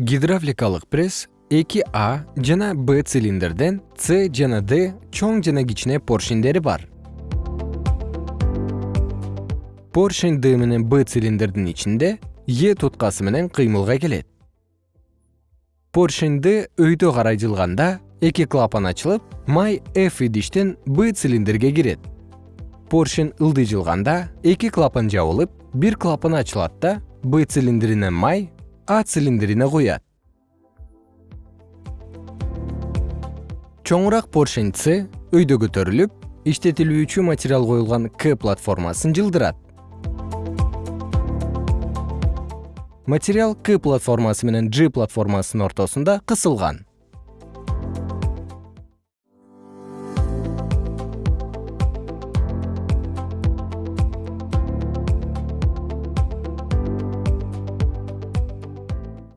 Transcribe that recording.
гидравликалык пресс эки а жана б цилиндрден с жана д чоң жана кичине поршендери бар. Поршень д менен б цилиндрдин ичинде е туткасы менен кыймылга келет. Поршень д өйдө карай жылганда эки клапан ачылып май f идиштен б цилиндрге кирет. Поршень ылдый жылганда эки клапан жабылып бир клапан ачылат да б цилиндрине май а цилиндрине куят чоңураак поршень с өйдө көтөрүлүп иштетилүүчү материал коюлган к платформасын жылдырат. Материал к платформасы менен g платформасынын ортосунда кысылган